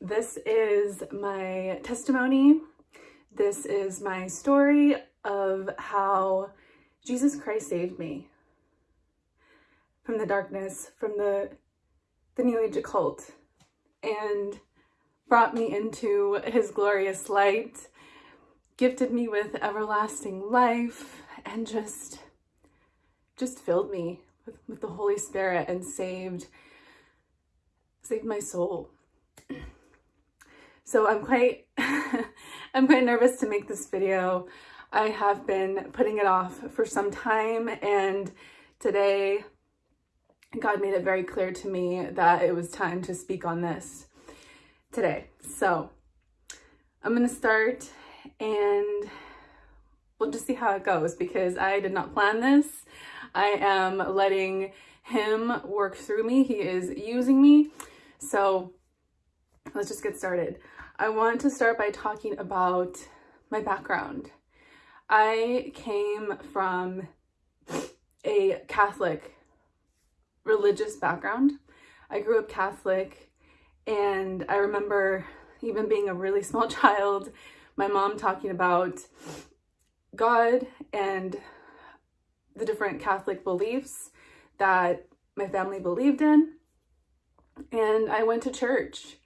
this is my testimony. This is my story of how Jesus Christ saved me from the darkness, from the, the New Age occult, and brought me into his glorious light, gifted me with everlasting life, and just, just filled me with, with the Holy Spirit and saved, saved my soul. So I'm quite, I'm quite nervous to make this video. I have been putting it off for some time and today God made it very clear to me that it was time to speak on this today. So I'm going to start and we'll just see how it goes because I did not plan this. I am letting him work through me. He is using me. So let's just get started. I want to start by talking about my background. I came from a Catholic religious background. I grew up Catholic and I remember even being a really small child, my mom talking about God and the different Catholic beliefs that my family believed in. And I went to church.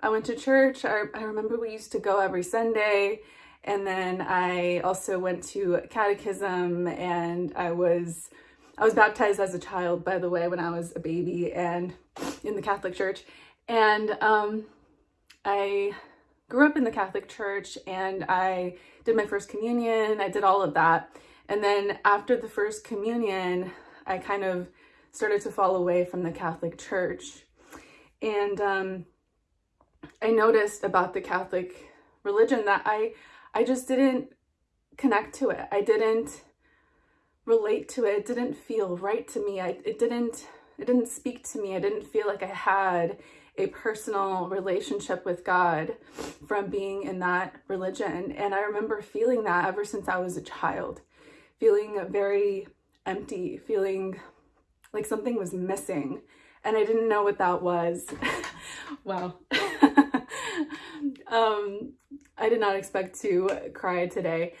I went to church. I, I remember we used to go every Sunday. And then I also went to catechism and I was I was baptized as a child, by the way, when I was a baby and in the Catholic Church. And um, I grew up in the Catholic Church and I did my first communion. I did all of that. And then after the first communion, I kind of started to fall away from the Catholic Church. And um, I noticed about the Catholic religion that I, I just didn't connect to it. I didn't relate to it. It didn't feel right to me. I, it didn't, it didn't speak to me. I didn't feel like I had a personal relationship with God from being in that religion. And I remember feeling that ever since I was a child, feeling very empty, feeling like something was missing. And I didn't know what that was. wow. um, I did not expect to cry today.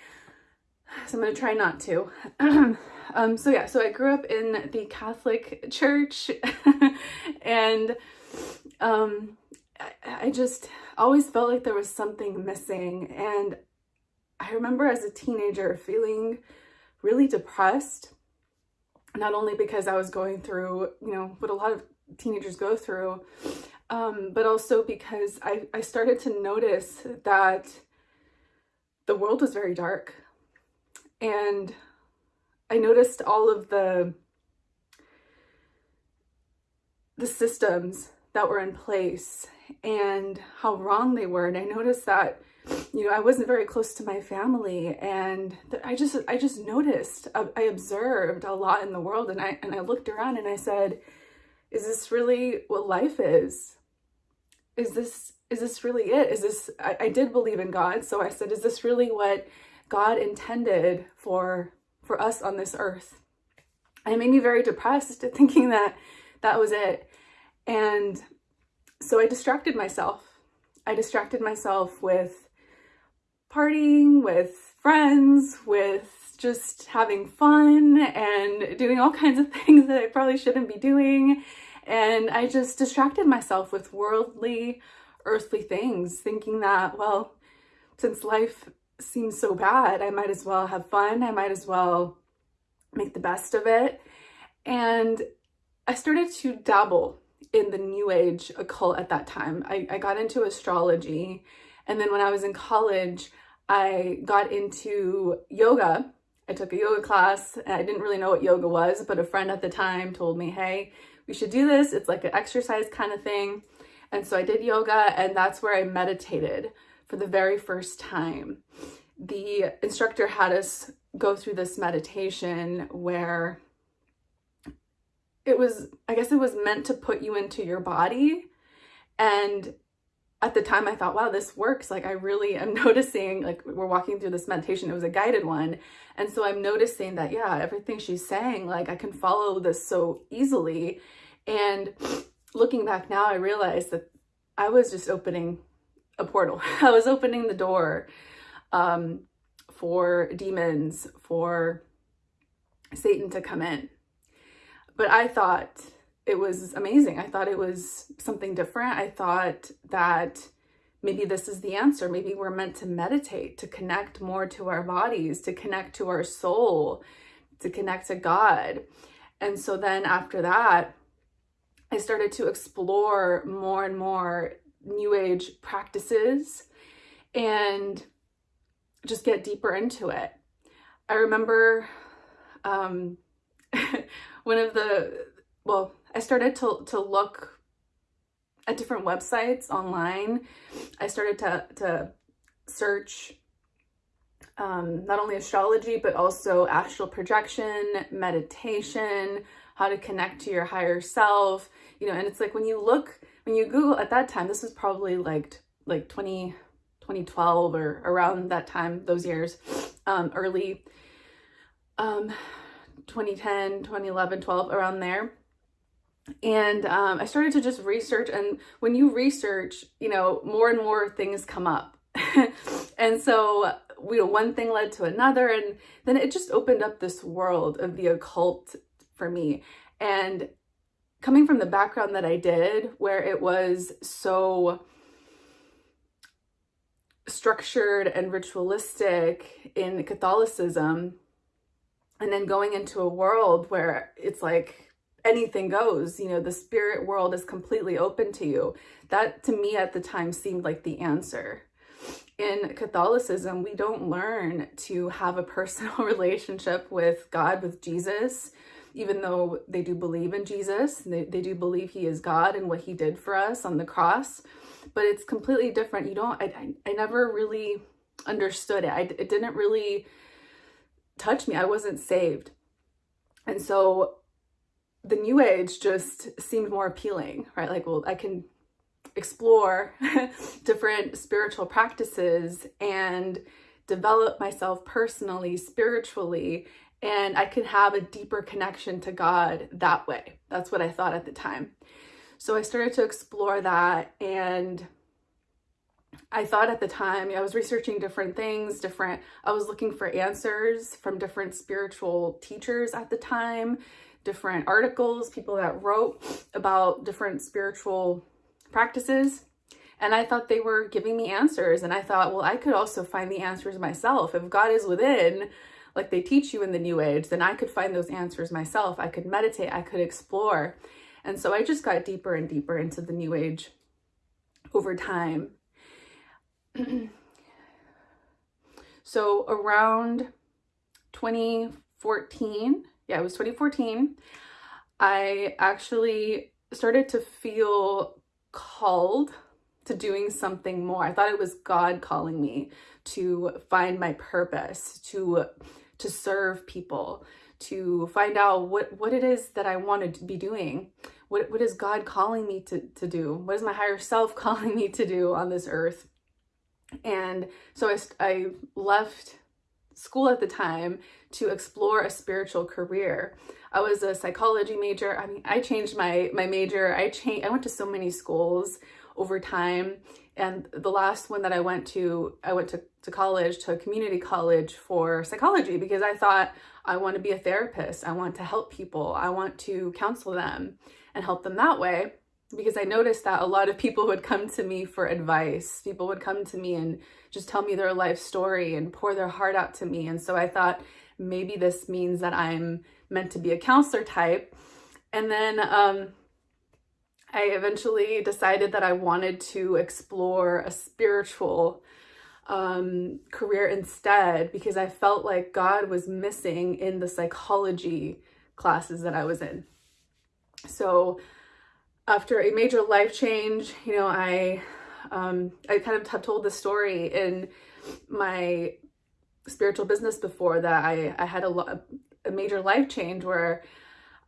So I'm going to try not to. um, so yeah, so I grew up in the Catholic Church and um, I, I just always felt like there was something missing. And I remember as a teenager feeling really depressed, not only because I was going through, you know, what a lot of teenagers go through, um, but also because I, I started to notice that the world was very dark. And I noticed all of the the systems that were in place and how wrong they were. And I noticed that, you know, I wasn't very close to my family and I just, I just noticed, I observed a lot in the world and I, and I looked around and I said, is this really what life is? Is this, is this really it? Is this, I, I did believe in God. So I said, is this really what God intended for, for us on this earth. And it made me very depressed thinking that that was it. And so I distracted myself. I distracted myself with partying, with friends, with just having fun and doing all kinds of things that I probably shouldn't be doing. And I just distracted myself with worldly, earthly things, thinking that, well, since life seems so bad. I might as well have fun. I might as well make the best of it. And I started to dabble in the new age occult at that time. I, I got into astrology. And then when I was in college, I got into yoga. I took a yoga class. I didn't really know what yoga was, but a friend at the time told me, hey, we should do this. It's like an exercise kind of thing. And so I did yoga and that's where I meditated for the very first time. The instructor had us go through this meditation where it was, I guess it was meant to put you into your body. And at the time I thought, wow, this works. Like I really am noticing, like we're walking through this meditation, it was a guided one. And so I'm noticing that, yeah, everything she's saying, like I can follow this so easily. And looking back now, I realized that I was just opening a portal. I was opening the door um, for demons, for Satan to come in. But I thought it was amazing. I thought it was something different. I thought that maybe this is the answer. Maybe we're meant to meditate, to connect more to our bodies, to connect to our soul, to connect to God. And so then after that, I started to explore more and more new age practices and just get deeper into it. I remember um, one of the, well, I started to, to look at different websites online. I started to, to search um, not only astrology, but also astral projection, meditation, how to connect to your higher self, you know, and it's like when you look, when you Google at that time, this was probably like, like 20, 2012 or around that time, those years, um, early, um, 2010, 2011, 12, around there. And um, I started to just research and when you research, you know, more and more things come up. and so you know, one thing led to another and then it just opened up this world of the occult for me. And coming from the background that I did, where it was so structured and ritualistic in Catholicism, and then going into a world where it's like anything goes, you know, the spirit world is completely open to you. That to me at the time seemed like the answer. In Catholicism, we don't learn to have a personal relationship with God, with Jesus, even though they do believe in Jesus, they, they do believe he is God and what he did for us on the cross, but it's completely different. You don't, I, I, I never really understood it. I, it didn't really touch me. I wasn't saved. And so the new age just seemed more appealing, right? Like, well, I can explore different spiritual practices and develop myself personally, spiritually, and I could have a deeper connection to God that way. That's what I thought at the time. So I started to explore that and I thought at the time, I was researching different things, different, I was looking for answers from different spiritual teachers at the time, different articles, people that wrote about different spiritual practices. And I thought they were giving me answers. And I thought, well, I could also find the answers myself. If God is within, like they teach you in the new age, then I could find those answers myself. I could meditate, I could explore. And so I just got deeper and deeper into the new age over time. so around 2014, yeah, it was 2014, I actually started to feel called to doing something more. I thought it was God calling me to find my purpose, to to serve people, to find out what, what it is that I want to be doing. What, what is God calling me to, to do? What is my higher self calling me to do on this earth? And so I, I left school at the time to explore a spiritual career. I was a psychology major. I mean, I changed my, my major. I changed, I went to so many schools over time. And the last one that I went to, I went to, to college, to a community college for psychology because I thought I want to be a therapist. I want to help people. I want to counsel them and help them that way because I noticed that a lot of people would come to me for advice. People would come to me and just tell me their life story and pour their heart out to me. And so I thought maybe this means that I'm meant to be a counselor type. And then um, I eventually decided that I wanted to explore a spiritual um, career instead because I felt like God was missing in the psychology classes that I was in. So after a major life change, you know, I um, I kind of have told the story in my spiritual business before that I, I had a, a major life change where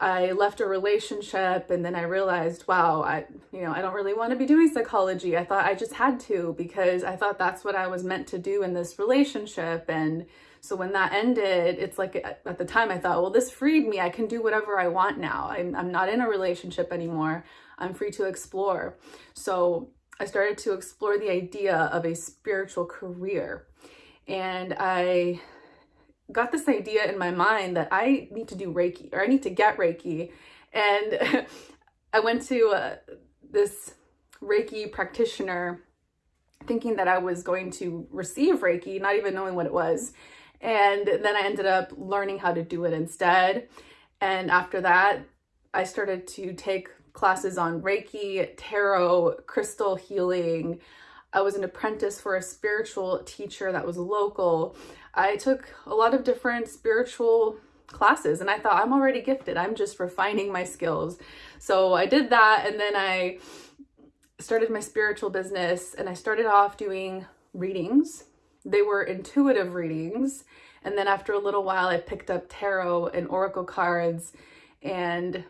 I left a relationship and then I realized, wow, I, you know, I don't really want to be doing psychology. I thought I just had to because I thought that's what I was meant to do in this relationship. And so when that ended, it's like uh, at the time I thought, well, this freed me. I can do whatever I want now. I'm, I'm not in a relationship anymore. I'm free to explore. So I started to explore the idea of a spiritual career. And I got this idea in my mind that I need to do Reiki or I need to get Reiki. And I went to uh, this Reiki practitioner thinking that I was going to receive Reiki, not even knowing what it was. And then I ended up learning how to do it instead. And after that, I started to take classes on Reiki, tarot, crystal healing. I was an apprentice for a spiritual teacher that was local. I took a lot of different spiritual classes and I thought I'm already gifted. I'm just refining my skills. So I did that and then I started my spiritual business and I started off doing readings. They were intuitive readings. And then after a little while, I picked up tarot and oracle cards and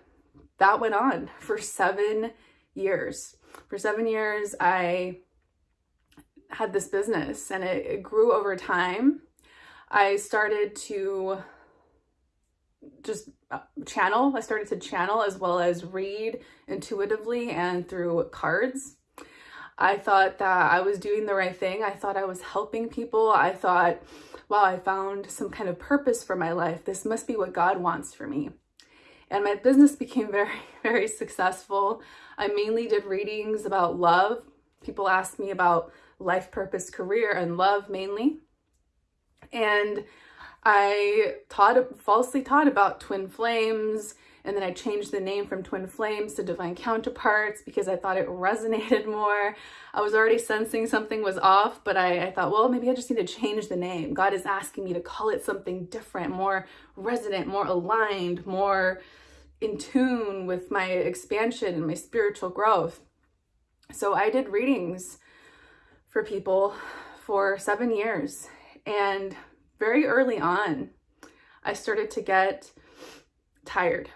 that went on for seven years. For seven years, I had this business and it, it grew over time. I started to just uh, channel. I started to channel as well as read intuitively and through cards. I thought that I was doing the right thing. I thought I was helping people. I thought, wow, I found some kind of purpose for my life. This must be what God wants for me. And my business became very, very successful. I mainly did readings about love. People asked me about life purpose, career, and love mainly. And I taught falsely taught about twin flames and then I changed the name from Twin Flames to Divine Counterparts because I thought it resonated more. I was already sensing something was off, but I, I thought, well, maybe I just need to change the name. God is asking me to call it something different, more resonant, more aligned, more in tune with my expansion and my spiritual growth. So I did readings for people for seven years and very early on, I started to get tired.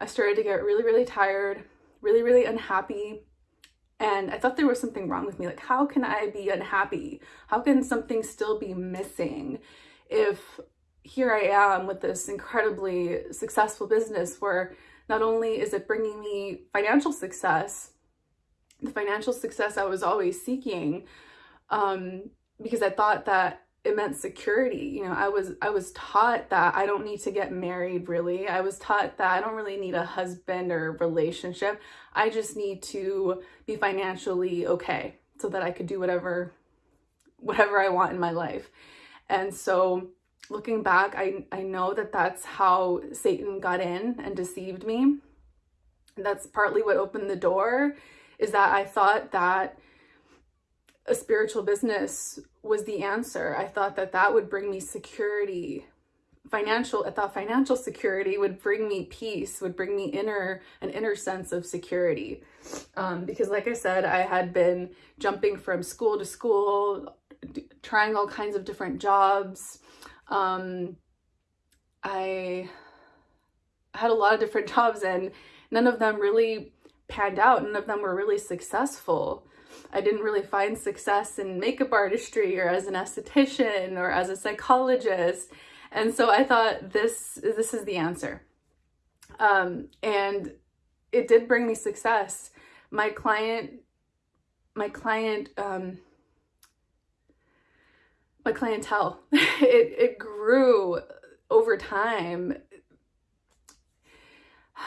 I started to get really, really tired, really, really unhappy. And I thought there was something wrong with me. Like, how can I be unhappy? How can something still be missing if here I am with this incredibly successful business where not only is it bringing me financial success, the financial success I was always seeking, um, because I thought that it meant security. You know, I was I was taught that I don't need to get married really. I was taught that I don't really need a husband or relationship. I just need to be financially okay so that I could do whatever whatever I want in my life. And so looking back, I I know that that's how Satan got in and deceived me. That's partly what opened the door is that I thought that a spiritual business was the answer. I thought that that would bring me security, financial, I thought financial security would bring me peace, would bring me inner, an inner sense of security. Um, because like I said, I had been jumping from school to school, trying all kinds of different jobs. Um, I had a lot of different jobs and none of them really panned out. None of them were really successful. I didn't really find success in makeup artistry or as an esthetician or as a psychologist. And so I thought this, this is the answer. Um, and it did bring me success. My client, my client, um, my clientele, it, it grew over time.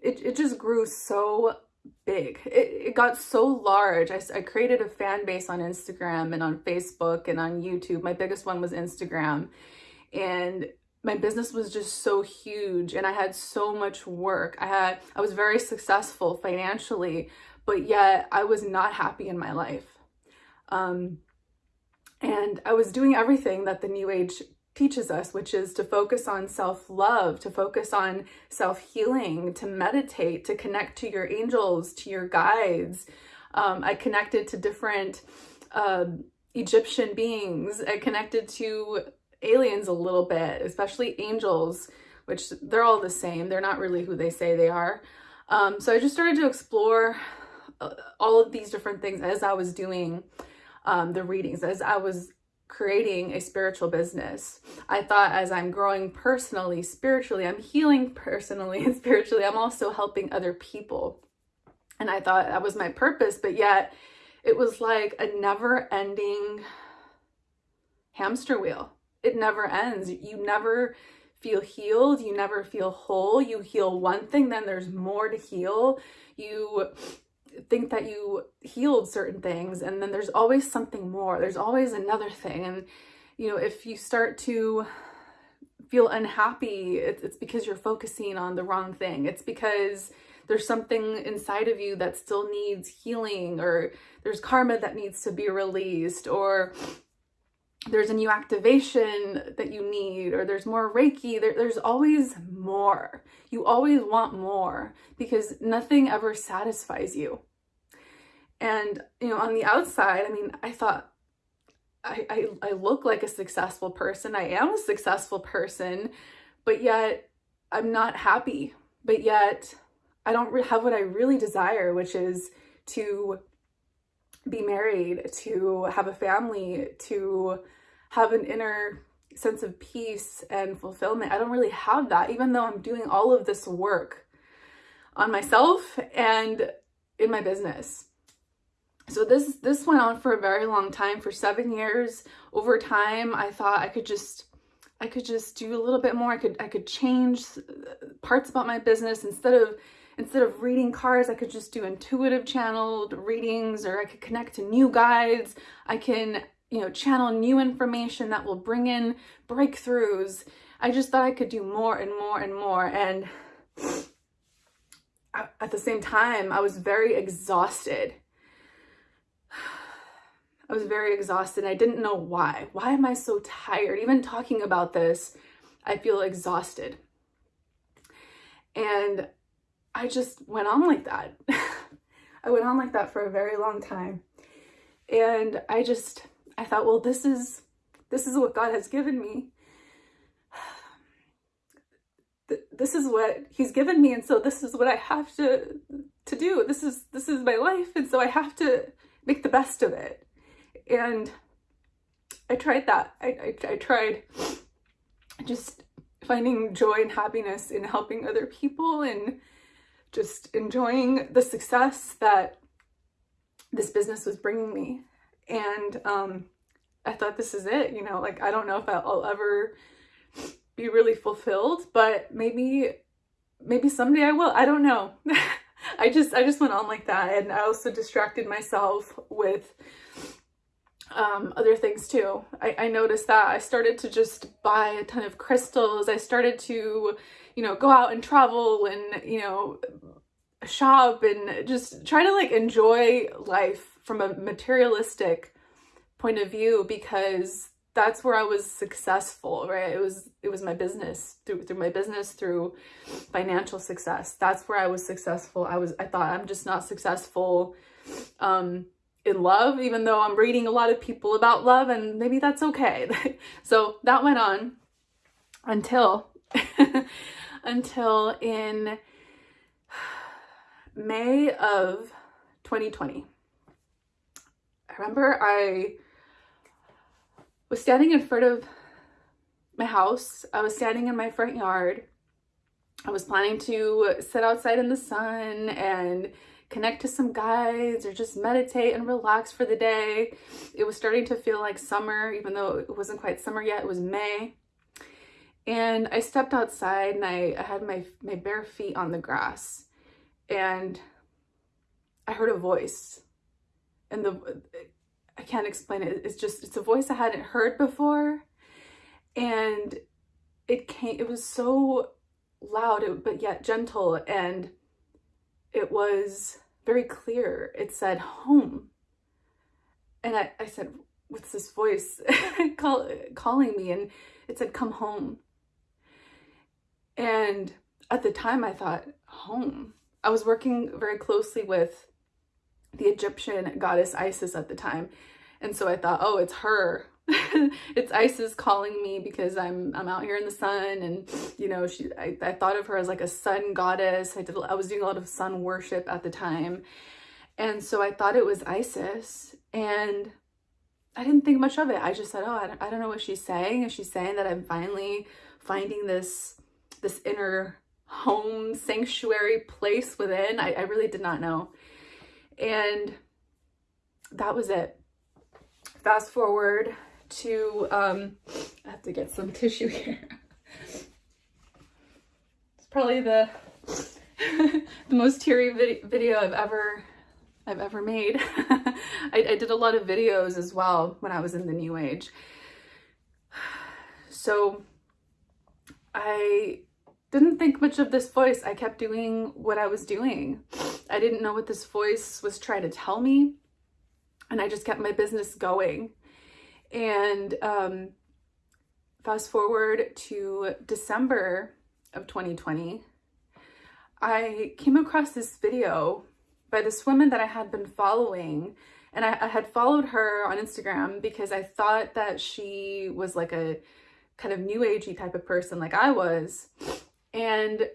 It, it just grew so big. It, it got so large. I, I created a fan base on Instagram and on Facebook and on YouTube. My biggest one was Instagram. And my business was just so huge and I had so much work. I had I was very successful financially, but yet I was not happy in my life. Um, and I was doing everything that the new age teaches us, which is to focus on self-love, to focus on self-healing, to meditate, to connect to your angels, to your guides. Um, I connected to different uh, Egyptian beings. I connected to aliens a little bit, especially angels, which they're all the same. They're not really who they say they are. Um, so I just started to explore uh, all of these different things as I was doing um, the readings, as I was creating a spiritual business. I thought as I'm growing personally, spiritually, I'm healing personally and spiritually, I'm also helping other people. And I thought that was my purpose, but yet it was like a never ending hamster wheel. It never ends. You never feel healed. You never feel whole. You heal one thing, then there's more to heal. You think that you healed certain things, and then there's always something more. There's always another thing. And, you know, if you start to feel unhappy, it's, because you're focusing on the wrong thing. It's because there's something inside of you that still needs healing, or there's karma that needs to be released, or there's a new activation that you need or there's more Reiki. There, there's always more. You always want more because nothing ever satisfies you. And, you know, on the outside, I mean, I thought I, I, I look like a successful person. I am a successful person, but yet I'm not happy. But yet I don't have what I really desire, which is to be married, to have a family, to have an inner sense of peace and fulfillment. I don't really have that, even though I'm doing all of this work on myself and in my business. So this this went on for a very long time, for seven years. Over time, I thought I could just I could just do a little bit more. I could I could change uh, parts about my business instead of instead of reading cards, I could just do intuitive channeled readings or I could connect to new guides. I can, you know, channel new information that will bring in breakthroughs. I just thought I could do more and more and more. And at the same time, I was very exhausted. I was very exhausted. I didn't know why. Why am I so tired? Even talking about this, I feel exhausted. And I just went on like that. I went on like that for a very long time. And I just, I thought, well, this is, this is what God has given me. This is what he's given me. And so this is what I have to, to do. This is, this is my life. And so I have to make the best of it. And I tried that. I, I, I tried just finding joy and happiness in helping other people and just enjoying the success that this business was bringing me. And um, I thought this is it, you know, like I don't know if I'll ever be really fulfilled, but maybe, maybe someday I will. I don't know. I just, I just went on like that. And I also distracted myself with um, other things too. I, I noticed that I started to just buy a ton of crystals. I started to, you know, go out and travel and, you know, shop and just try to like enjoy life from a materialistic point of view because that's where I was successful, right? It was it was my business through through my business through financial success. That's where I was successful. I was I thought I'm just not successful um in love, even though I'm reading a lot of people about love and maybe that's okay. so that went on until, until in May of 2020. I remember I was standing in front of my house. I was standing in my front yard. I was planning to sit outside in the sun and connect to some guides or just meditate and relax for the day. It was starting to feel like summer, even though it wasn't quite summer yet, it was May. And I stepped outside and I, I had my, my bare feet on the grass and I heard a voice and the, I can't explain it. It's just, it's a voice I hadn't heard before. And it came, it was so loud, but yet gentle. And it was very clear. It said home. And I, I said, what's this voice call, calling me? And it said, come home. And at the time I thought, home. I was working very closely with the Egyptian goddess Isis at the time. And so I thought, oh, it's her it's Isis calling me because I'm I'm out here in the sun and you know she I, I thought of her as like a sun goddess I did I was doing a lot of sun worship at the time and so I thought it was Isis and I didn't think much of it I just said oh I don't, I don't know what she's saying is she saying that I'm finally finding this this inner home sanctuary place within. I, I really did not know. And that was it. Fast forward to, um, I have to get some tissue here. it's probably the, the most teary vid video I've ever, I've ever made. I, I did a lot of videos as well when I was in the new age. So I didn't think much of this voice. I kept doing what I was doing. I didn't know what this voice was trying to tell me. And I just kept my business going. And um, fast forward to December of 2020, I came across this video by this woman that I had been following. And I, I had followed her on Instagram because I thought that she was like a kind of new agey type of person like I was. And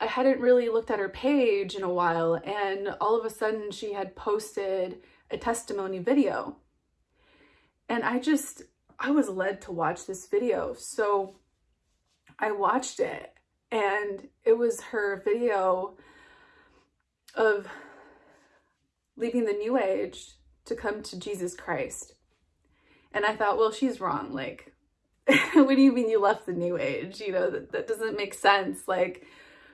I hadn't really looked at her page in a while and all of a sudden she had posted a testimony video. And I just, I was led to watch this video. So I watched it and it was her video of leaving the new age to come to Jesus Christ. And I thought, well, she's wrong. Like, what do you mean you left the new age? You know, that, that doesn't make sense. Like,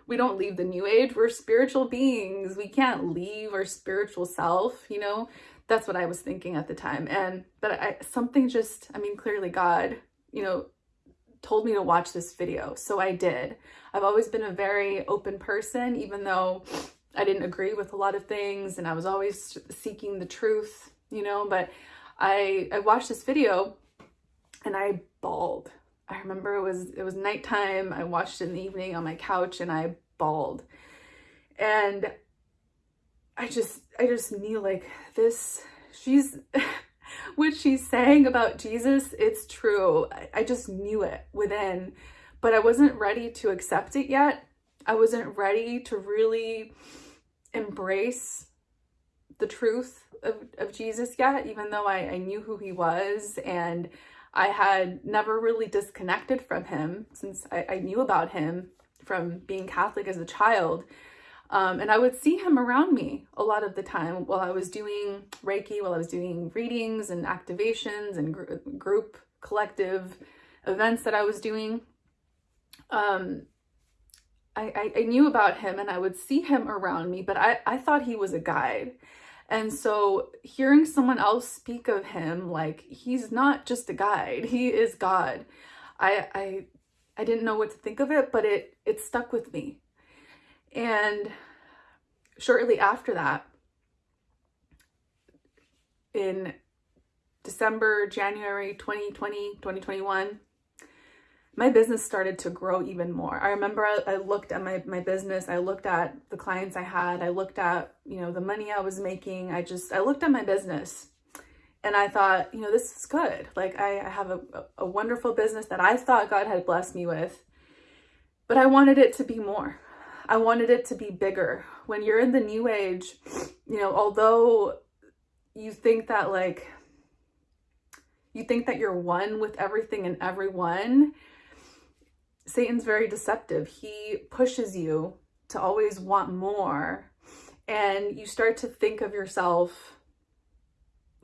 we don't leave the new age. We're spiritual beings. We can't leave our spiritual self, you know? That's what I was thinking at the time. And, but I, something just, I mean, clearly God, you know, told me to watch this video. So I did. I've always been a very open person, even though I didn't agree with a lot of things and I was always seeking the truth, you know, but I, I watched this video and I bawled. I remember it was it was nighttime. I watched it in the evening on my couch and I bawled. And I just I just knew like this she's what she's saying about Jesus, it's true. I, I just knew it within, but I wasn't ready to accept it yet. I wasn't ready to really embrace the truth of, of Jesus yet, even though I, I knew who he was and I had never really disconnected from him since I, I knew about him from being Catholic as a child. Um, and I would see him around me a lot of the time while I was doing Reiki, while I was doing readings and activations and gr group collective events that I was doing. Um, I, I, knew about him and I would see him around me, but I, I thought he was a guide. And so hearing someone else speak of him, like he's not just a guide, he is God. I, I, I didn't know what to think of it, but it, it stuck with me. And shortly after that, in December, January 2020, 2021, my business started to grow even more. I remember I, I, looked at my, my business, I looked at the clients I had, I looked at, you know, the money I was making. I just, I looked at my business and I thought, you know, this is good. Like I, I have a, a wonderful business that I thought God had blessed me with, but I wanted it to be more. I wanted it to be bigger. When you're in the new age, you know, although you think that like, you think that you're one with everything and everyone, Satan's very deceptive. He pushes you to always want more and you start to think of yourself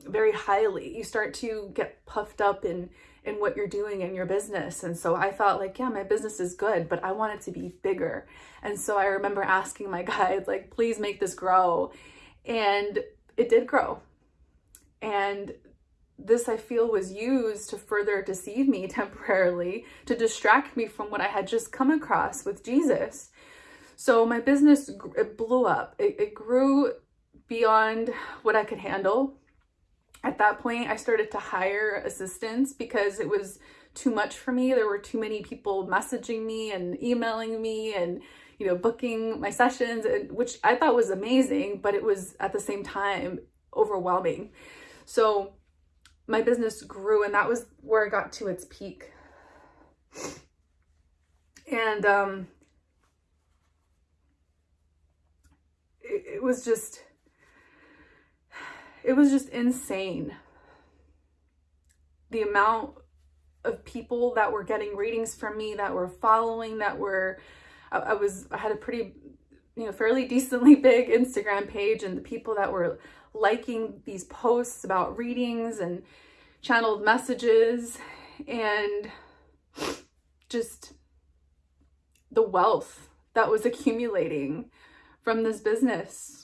very highly. You start to get puffed up in in what you're doing in your business. And so I thought like, yeah, my business is good, but I want it to be bigger. And so I remember asking my guides like, please make this grow. And it did grow. And this I feel was used to further deceive me temporarily, to distract me from what I had just come across with Jesus. So my business it blew up. It, it grew beyond what I could handle. At that point, I started to hire assistants because it was too much for me. There were too many people messaging me and emailing me and you know booking my sessions, which I thought was amazing, but it was at the same time overwhelming. So my business grew and that was where I got to its peak. And um, it, it was just, it was just insane. The amount of people that were getting readings from me, that were following, that were, I, I was, I had a pretty, you know, fairly decently big Instagram page and the people that were liking these posts about readings and channeled messages and just the wealth that was accumulating from this business.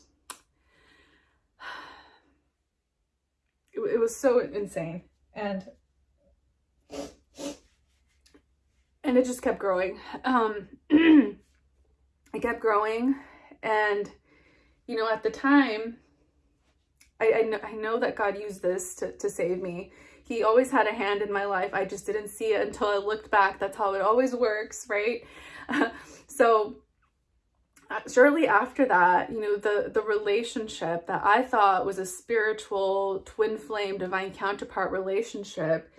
It, it was so insane. And and it just kept growing. Um, it kept growing. And, you know, at the time, I, I, know, I know that God used this to, to save me. He always had a hand in my life. I just didn't see it until I looked back. That's how it always works, right? so shortly after that, you know, the, the relationship that I thought was a spiritual twin flame divine counterpart relationship,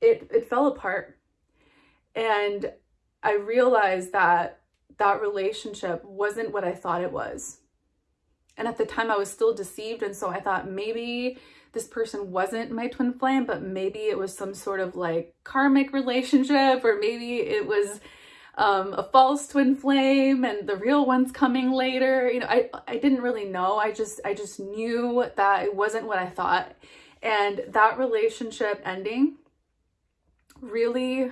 it, it fell apart. And I realized that that relationship wasn't what I thought it was. And at the time I was still deceived. And so I thought maybe this person wasn't my twin flame, but maybe it was some sort of like karmic relationship, or maybe it was um, a false twin flame and the real one's coming later. You know, I, I didn't really know. I just, I just knew that it wasn't what I thought. And that relationship ending really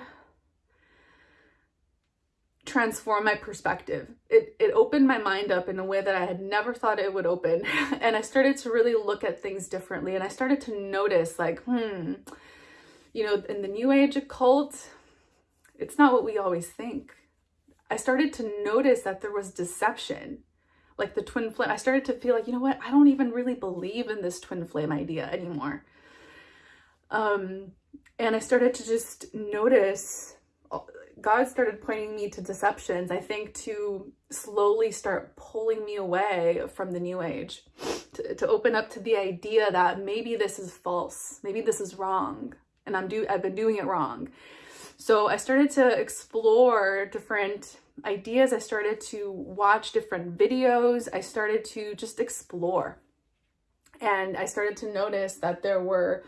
transform my perspective. It, it opened my mind up in a way that I had never thought it would open. and I started to really look at things differently. And I started to notice like, hmm, you know, in the new age occult, it's not what we always think. I started to notice that there was deception, like the twin flame. I started to feel like, you know what? I don't even really believe in this twin flame idea anymore. Um, and I started to just notice God started pointing me to deceptions, I think, to slowly start pulling me away from the new age, to, to open up to the idea that maybe this is false, maybe this is wrong, and I'm do I've been doing it wrong. So I started to explore different ideas. I started to watch different videos. I started to just explore. And I started to notice that there were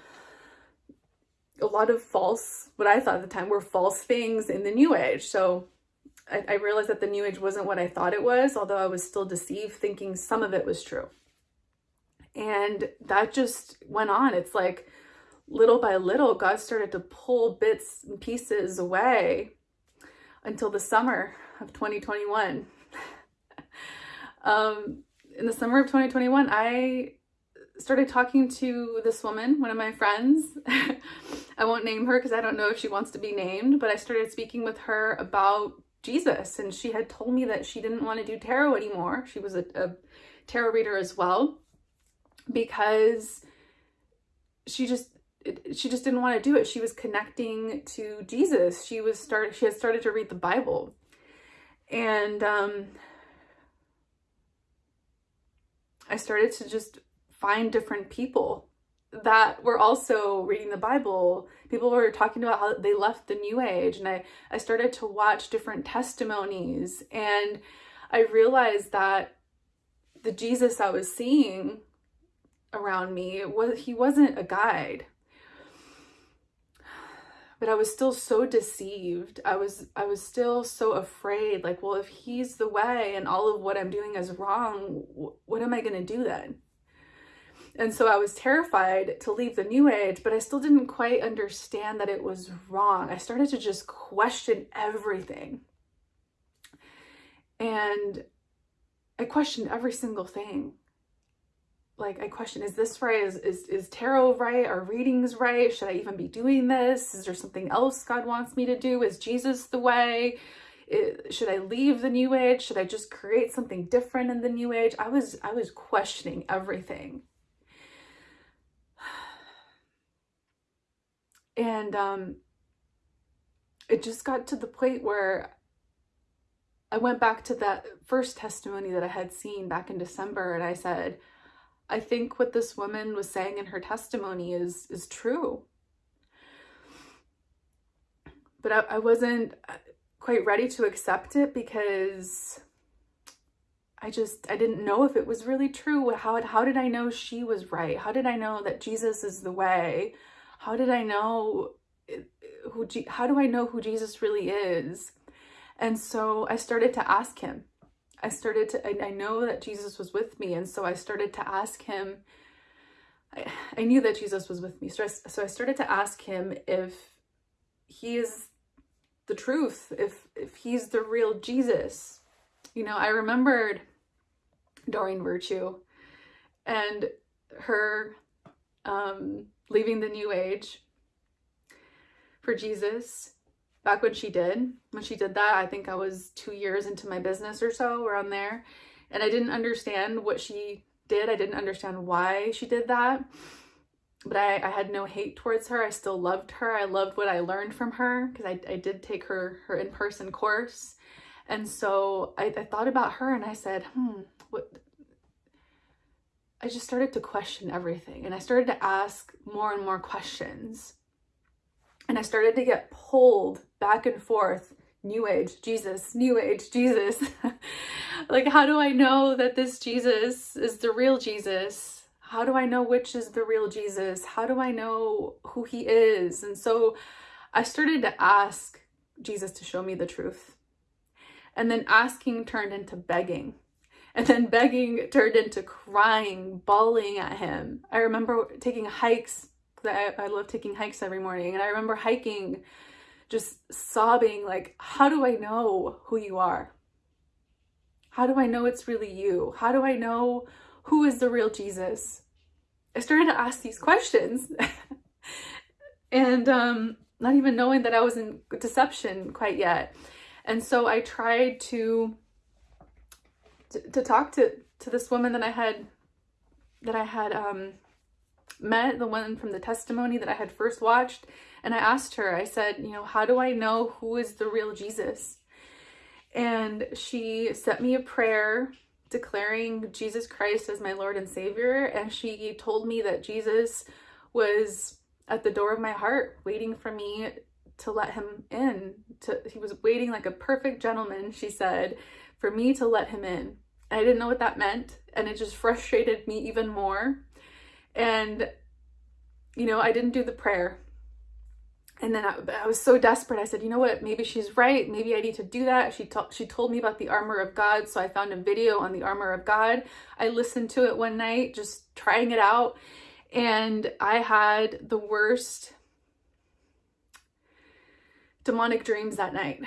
a lot of false, what I thought at the time were false things in the new age. So I, I realized that the new age wasn't what I thought it was, although I was still deceived thinking some of it was true. And that just went on. It's like little by little, God started to pull bits and pieces away until the summer of 2021. um, in the summer of 2021, I started talking to this woman, one of my friends. I won't name her because I don't know if she wants to be named, but I started speaking with her about Jesus and she had told me that she didn't want to do tarot anymore. She was a, a tarot reader as well because she just she just didn't want to do it. She was connecting to Jesus. She was start she had started to read the Bible. And um I started to just find different people that were also reading the Bible. People were talking about how they left the new age and I, I started to watch different testimonies and I realized that the Jesus I was seeing around me was he wasn't a guide. But I was still so deceived. I was I was still so afraid like well if he's the way and all of what I'm doing is wrong what am I going to do then? And so I was terrified to leave the new age, but I still didn't quite understand that it was wrong. I started to just question everything. And I questioned every single thing. Like I question, is this right? Is, is, is tarot right? Are readings right? Should I even be doing this? Is there something else God wants me to do? Is Jesus the way? It, should I leave the new age? Should I just create something different in the new age? I was, I was questioning everything. And um, it just got to the point where I went back to that first testimony that I had seen back in December and I said, I think what this woman was saying in her testimony is is true. But I, I wasn't uh, quite ready to accept it because I just, I didn't know if it was really true. How, how did I know she was right? How did I know that Jesus is the way? how did I know who, how do I know who Jesus really is? And so I started to ask him. I started to, I, I know that Jesus was with me. And so I started to ask him, I, I knew that Jesus was with me. So I, so I started to ask him if he is the truth, if, if he's the real Jesus. You know, I remembered Doreen Virtue and her um, leaving the New Age for Jesus back when she did. When she did that, I think I was two years into my business or so around there. And I didn't understand what she did. I didn't understand why she did that. But I, I had no hate towards her. I still loved her. I loved what I learned from her because I, I did take her, her in-person course. And so I, I thought about her and I said, hmm, what, I just started to question everything and I started to ask more and more questions. And I started to get pulled back and forth New Age, Jesus, New Age, Jesus. like, how do I know that this Jesus is the real Jesus? How do I know which is the real Jesus? How do I know who he is? And so I started to ask Jesus to show me the truth. And then asking turned into begging. And then begging turned into crying, bawling at him. I remember taking hikes. I, I love taking hikes every morning. And I remember hiking, just sobbing, like, how do I know who you are? How do I know it's really you? How do I know who is the real Jesus? I started to ask these questions. and um, not even knowing that I was in deception quite yet. And so I tried to to, talk to to this woman that I had that I had um met, the one from the testimony that I had first watched, and I asked her, I said, you know, how do I know who is the real Jesus? And she sent me a prayer declaring Jesus Christ as my Lord and Savior, and she told me that Jesus was at the door of my heart waiting for me to let him in. To, he was waiting like a perfect gentleman, she said, for me to let him in. I didn't know what that meant. And it just frustrated me even more. And, you know, I didn't do the prayer. And then I, I, was so desperate. I said, you know what? Maybe she's right. Maybe I need to do that. She, she told me about the armor of God. So I found a video on the armor of God. I listened to it one night, just trying it out. And I had the worst demonic dreams that night.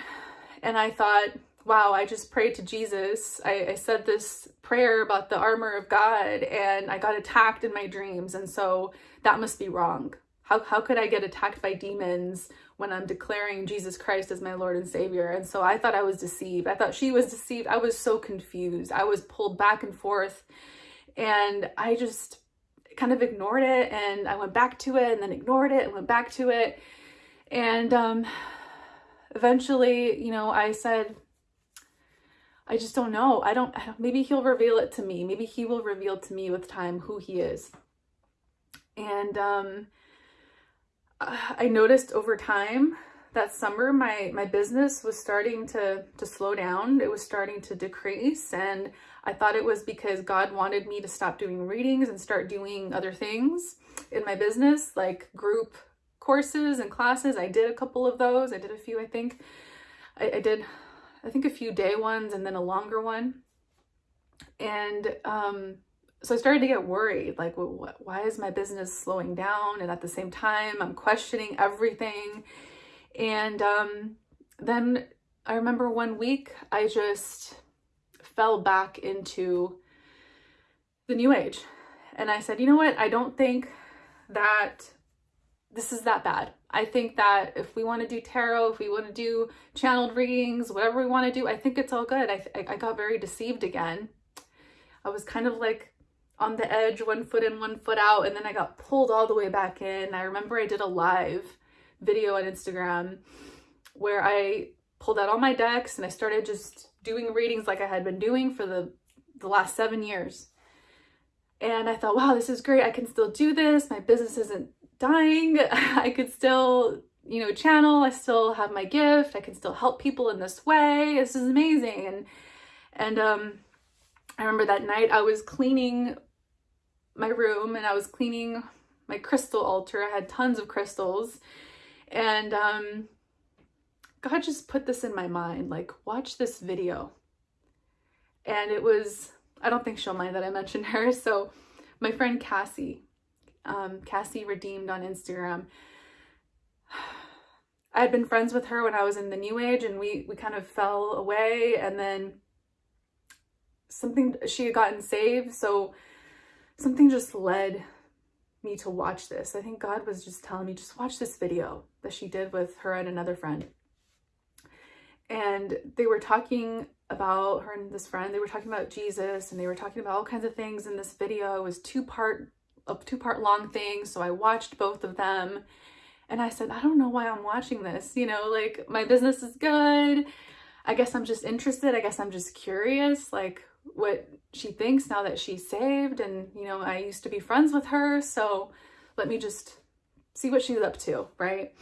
And I thought, wow, I just prayed to Jesus. I, I, said this prayer about the armor of God and I got attacked in my dreams. And so that must be wrong. How, how could I get attacked by demons when I'm declaring Jesus Christ as my Lord and Savior? And so I thought I was deceived. I thought she was deceived. I was so confused. I was pulled back and forth and I just kind of ignored it and I went back to it and then ignored it and went back to it. And um, eventually, you know, I said, I just don't know. I don't, maybe he'll reveal it to me. Maybe he will reveal to me with time who he is. And um, I noticed over time that summer, my, my business was starting to, to slow down. It was starting to decrease. And I thought it was because God wanted me to stop doing readings and start doing other things in my business, like group courses and classes. I did a couple of those. I did a few, I think. I, I did I think a few day ones and then a longer one. And um, so I started to get worried, like, well, why is my business slowing down? And at the same time, I'm questioning everything. And um, then I remember one week, I just fell back into the new age. And I said, you know what? I don't think that this is that bad. I think that if we want to do tarot, if we want to do channeled readings, whatever we want to do, I think it's all good. I, I got very deceived again. I was kind of like on the edge, one foot in, one foot out, and then I got pulled all the way back in. I remember I did a live video on Instagram where I pulled out all my decks and I started just doing readings like I had been doing for the, the last seven years. And I thought, wow, this is great. I can still do this. My business isn't dying. I could still, you know, channel. I still have my gift. I can still help people in this way. This is amazing. And, and, um, I remember that night I was cleaning my room and I was cleaning my crystal altar. I had tons of crystals and, um, God just put this in my mind like, watch this video. And it was, I don't think she'll mind that I mentioned her. So, my friend Cassie, um, Cassie Redeemed on Instagram, I had been friends with her when I was in the New Age and we, we kind of fell away. And then something, she had gotten saved. So, something just led me to watch this. I think God was just telling me, just watch this video that she did with her and another friend. And they were talking about her and this friend, they were talking about Jesus and they were talking about all kinds of things in this video. It was two part, a two part long thing. So I watched both of them and I said, I don't know why I'm watching this. You know, like my business is good. I guess I'm just interested. I guess I'm just curious. Like, what she thinks now that she's saved and you know I used to be friends with her so let me just see what she's up to right?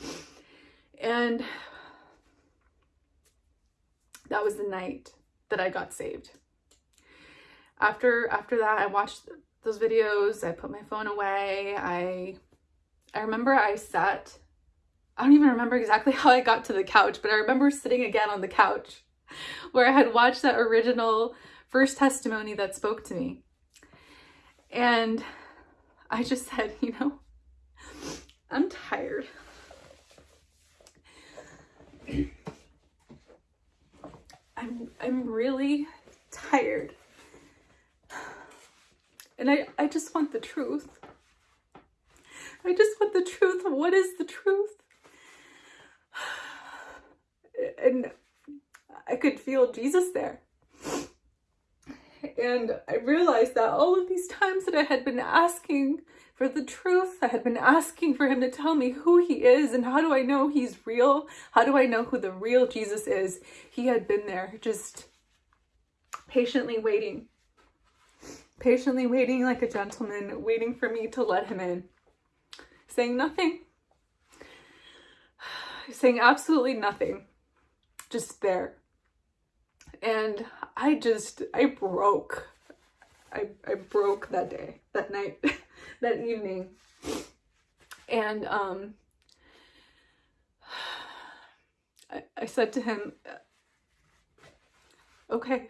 And that was the night that I got saved. After after that I watched those videos I put my phone away I I remember I sat I don't even remember exactly how I got to the couch but I remember sitting again on the couch where I had watched that original first testimony that spoke to me. And I just said, you know, I'm tired. I'm I'm really tired. And I, I just want the truth. I just want the truth. What is the truth? And I could feel Jesus there. And I realized that all of these times that I had been asking for the truth, I had been asking for him to tell me who he is and how do I know he's real? How do I know who the real Jesus is? He had been there just patiently waiting, patiently waiting like a gentleman, waiting for me to let him in, saying nothing, saying absolutely nothing, just there and I just, I broke. I, I broke that day, that night, that evening. And um, I, I said to him, okay.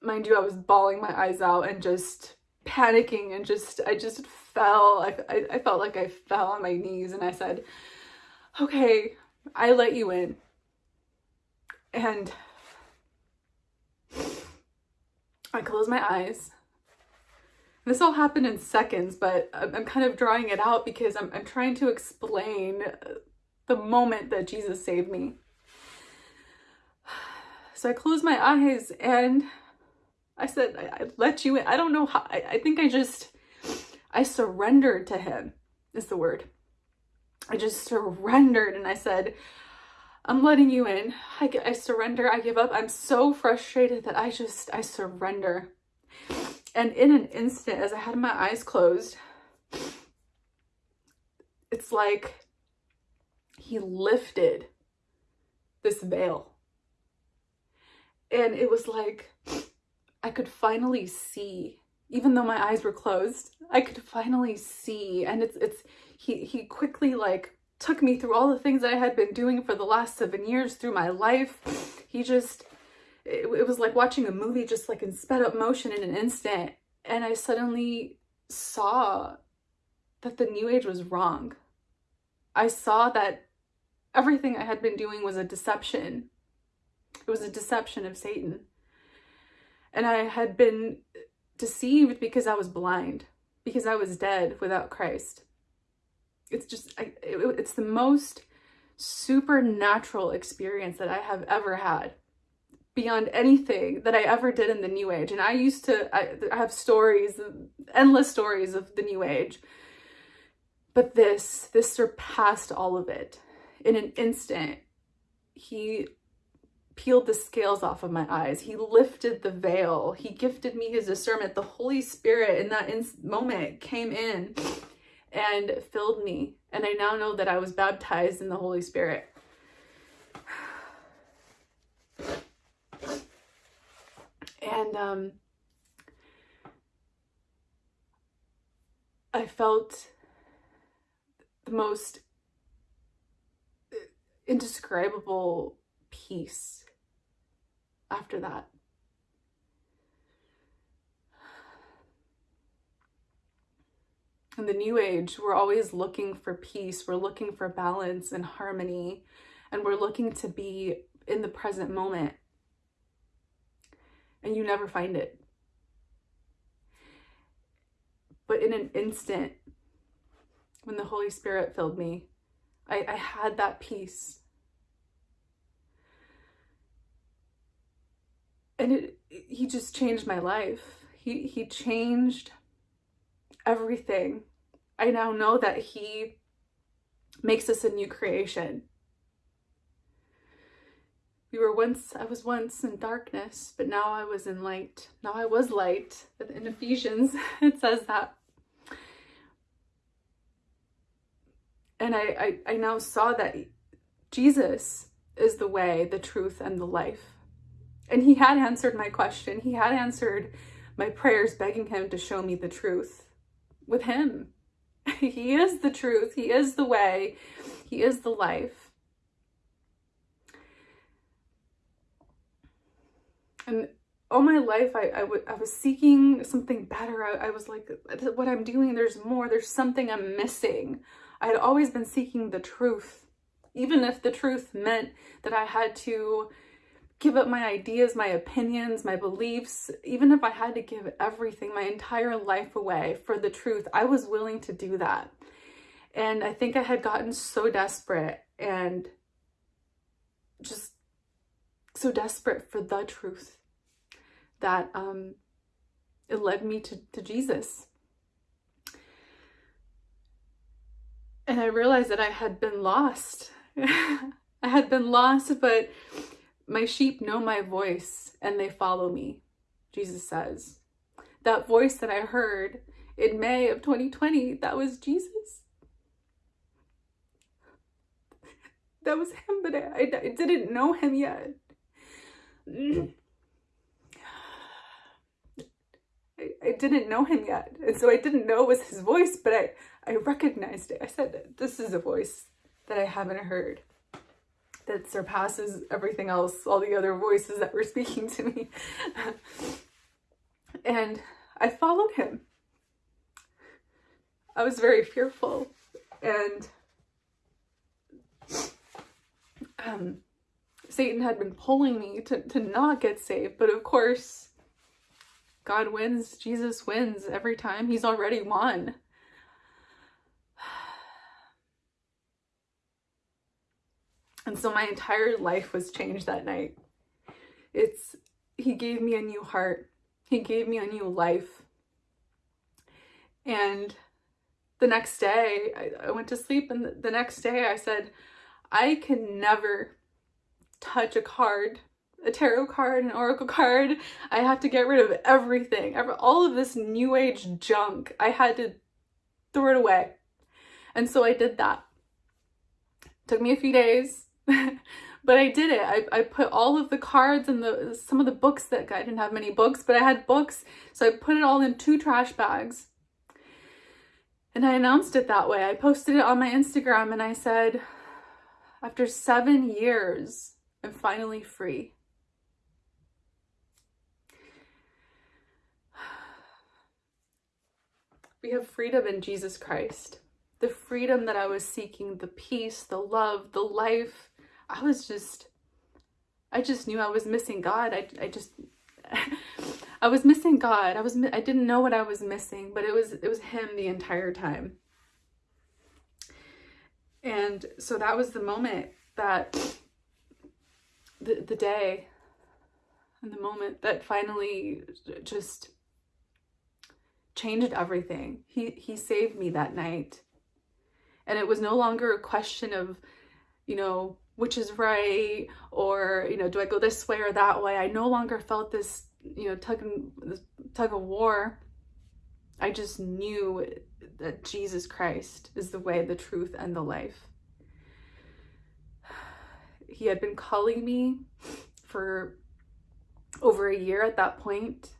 Mind you, I was bawling my eyes out and just panicking and just, I just fell. I, I, I felt like I fell on my knees and I said, okay, I let you in. And I close my eyes. This all happened in seconds, but I'm kind of drawing it out because I'm, I'm trying to explain the moment that Jesus saved me. So I closed my eyes and I said, I, I let you in. I don't know how, I, I think I just, I surrendered to him is the word. I just surrendered and I said, I'm letting you in. I, I surrender. I give up. I'm so frustrated that I just, I surrender. And in an instant, as I had my eyes closed, it's like he lifted this veil. And it was like I could finally see, even though my eyes were closed, I could finally see. And it's, it's, he, he quickly like took me through all the things I had been doing for the last seven years through my life. He just, it, it was like watching a movie just like in sped up motion in an instant. And I suddenly saw that the new age was wrong. I saw that everything I had been doing was a deception. It was a deception of Satan. And I had been deceived because I was blind, because I was dead without Christ it's just I, it, it's the most supernatural experience that I have ever had beyond anything that I ever did in the new age. And I used to, I, I, have stories, endless stories of the new age. But this, this surpassed all of it. In an instant, he peeled the scales off of my eyes. He lifted the veil. He gifted me his discernment. The Holy Spirit in that in moment came in and filled me. And I now know that I was baptized in the Holy Spirit. And um, I felt the most indescribable peace after that. In the new age, we're always looking for peace, we're looking for balance and harmony, and we're looking to be in the present moment. And you never find it. But in an instant, when the Holy Spirit filled me, I, I had that peace. And it, he just changed my life. He, he changed everything. I now know that he makes us a new creation. We were once, I was once in darkness, but now I was in light. Now I was light. In Ephesians, it says that. And I, I, I now saw that Jesus is the way, the truth, and the life. And he had answered my question. He had answered my prayers begging him to show me the truth with him. he is the truth. He is the way. He is the life. And all my life, I, I, was seeking something better. I, I was like, what I'm doing, there's more. There's something I'm missing. I had always been seeking the truth, even if the truth meant that I had to give up my ideas, my opinions, my beliefs, even if I had to give everything, my entire life away for the truth, I was willing to do that. And I think I had gotten so desperate and just so desperate for the truth that um, it led me to, to Jesus. and I realized that I had been lost. I had been lost, but my sheep know my voice and they follow me, Jesus says. That voice that I heard in May of 2020, that was Jesus. That was him, but I, I, I didn't know him yet. I, I didn't know him yet. And so I didn't know it was his voice, but I, I recognized it. I said, this is a voice that I haven't heard that surpasses everything else, all the other voices that were speaking to me. and I followed him. I was very fearful and um, Satan had been pulling me to, to not get saved. But of course, God wins, Jesus wins every time. He's already won. And so my entire life was changed that night. It's, he gave me a new heart. He gave me a new life. And the next day, I, I went to sleep and the, the next day I said, I can never touch a card, a tarot card, an oracle card. I have to get rid of everything, all of this new age junk. I had to throw it away. And so I did that. It Took me a few days. but I did it. I, I put all of the cards and the some of the books that I didn't have many books, but I had books. So I put it all in two trash bags. And I announced it that way. I posted it on my Instagram and I said, after seven years, I'm finally free. We have freedom in Jesus Christ. The freedom that I was seeking, the peace, the love, the life, I was just, I just knew I was missing God. I, I just, I was missing God. I was, I didn't know what I was missing, but it was, it was him the entire time. And so that was the moment that, the, the day and the moment that finally just changed everything. He, he saved me that night. And it was no longer a question of, you know, which is right or you know do i go this way or that way? I no longer felt this you know tug this tug of war. I just knew that jesus christ is the way the truth and the life. He had been calling me for over a year at that point.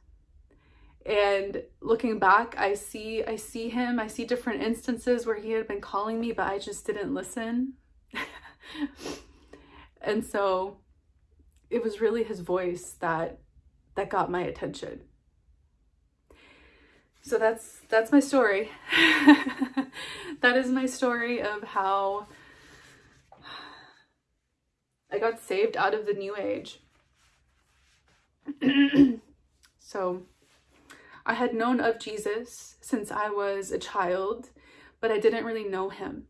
And looking back, I see I see him, I see different instances where he had been calling me, but I just didn't listen. and so it was really his voice that that got my attention. So that's that's my story. that is my story of how I got saved out of the new age. so I had known of Jesus since I was a child, but I didn't really know him.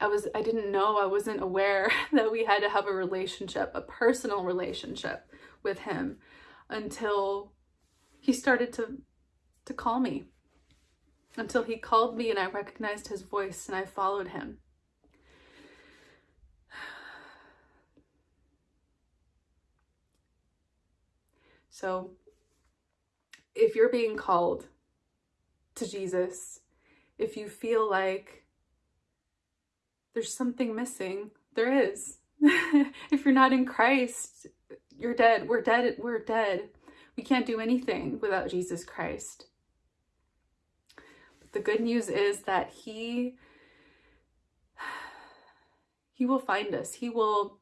I was I didn't know, I wasn't aware that we had to have a relationship, a personal relationship with him until he started to to call me. Until he called me and I recognized his voice and I followed him. So if you're being called to Jesus, if you feel like there's something missing, there is. if you're not in Christ, you're dead. We're dead. We're dead. We can't do anything without Jesus Christ. But the good news is that he he will find us. He will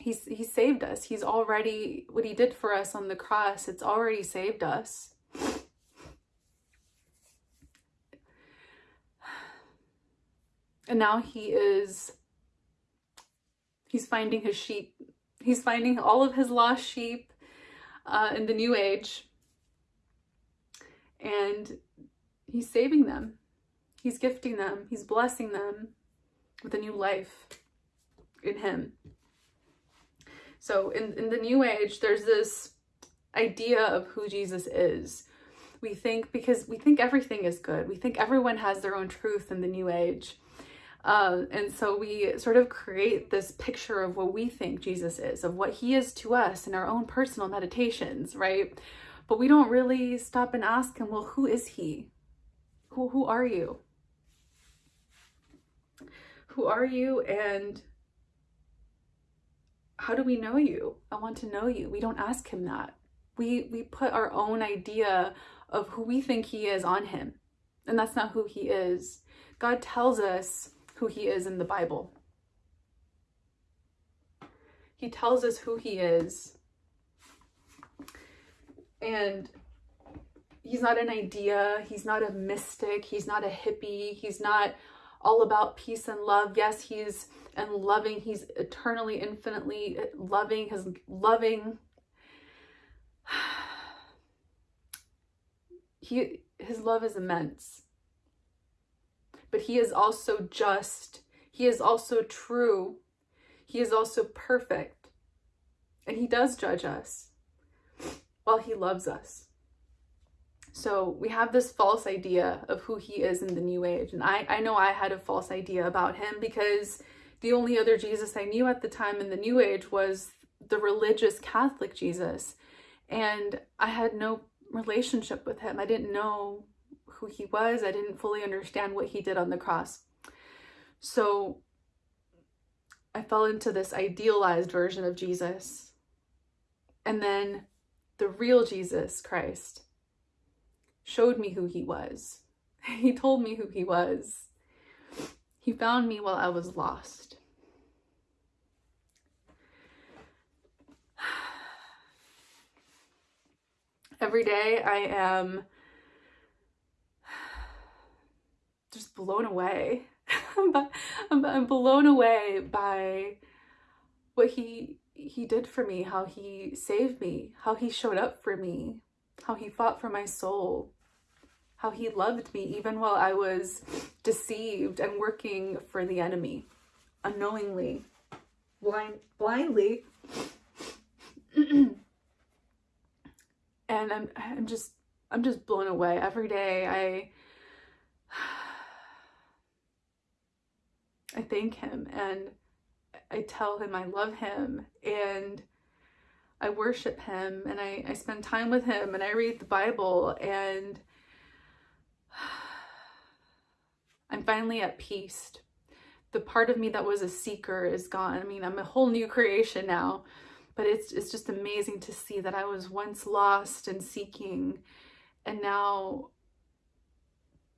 he's he saved us. He's already what he did for us on the cross. It's already saved us. And now he is he's finding his sheep. He's finding all of his lost sheep uh, in the new age. And he's saving them. He's gifting them. He's blessing them with a new life in him. So in, in the new age, there's this idea of who Jesus is. We think, because we think everything is good. We think everyone has their own truth in the new age. Uh, and so we sort of create this picture of what we think Jesus is, of what he is to us in our own personal meditations, right? But we don't really stop and ask him, well, who is he? Who, who are you? Who are you and how do we know you? I want to know you. We don't ask him that. We, we put our own idea of who we think he is on him. And that's not who he is. God tells us who he is in the Bible. He tells us who he is. And he's not an idea. He's not a mystic. He's not a hippie. He's not all about peace and love. Yes, he's and loving. He's eternally, infinitely loving. His loving. He his love is immense. But he is also just. He is also true. He is also perfect. And he does judge us while he loves us. So we have this false idea of who he is in the new age. And I, I know I had a false idea about him because the only other Jesus I knew at the time in the new age was the religious Catholic Jesus. And I had no relationship with him. I didn't know who he was. I didn't fully understand what he did on the cross. So I fell into this idealized version of Jesus. And then the real Jesus Christ showed me who he was. He told me who he was. He found me while I was lost. Every day I am just blown away. I'm blown away by what he he did for me, how he saved me, how he showed up for me, how he fought for my soul, how he loved me even while I was deceived and working for the enemy unknowingly, blind, blindly. and I'm, I'm just, I'm just blown away every day. I, I thank him and I tell him I love him and I worship him and I, I spend time with him and I read the Bible and I'm finally at peace. The part of me that was a seeker is gone. I mean, I'm a whole new creation now, but it's it's just amazing to see that I was once lost and seeking and now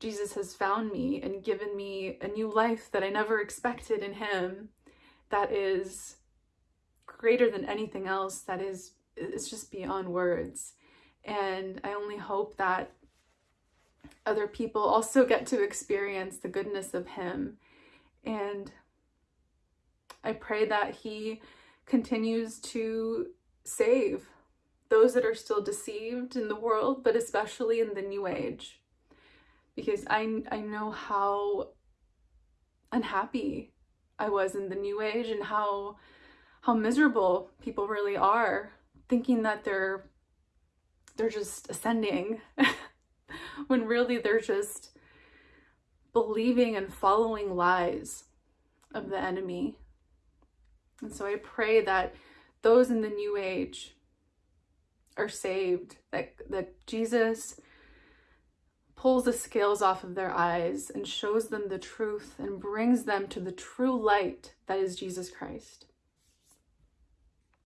Jesus has found me and given me a new life that I never expected in him that is greater than anything else that is it's just beyond words and I only hope that other people also get to experience the goodness of him and I pray that he continues to save those that are still deceived in the world, but especially in the new age. Because I, I know how unhappy I was in the new age and how how miserable people really are thinking that they're they're just ascending when really they're just believing and following lies of the enemy. And so I pray that those in the new age are saved, that, that Jesus pulls the scales off of their eyes and shows them the truth and brings them to the true light that is Jesus Christ.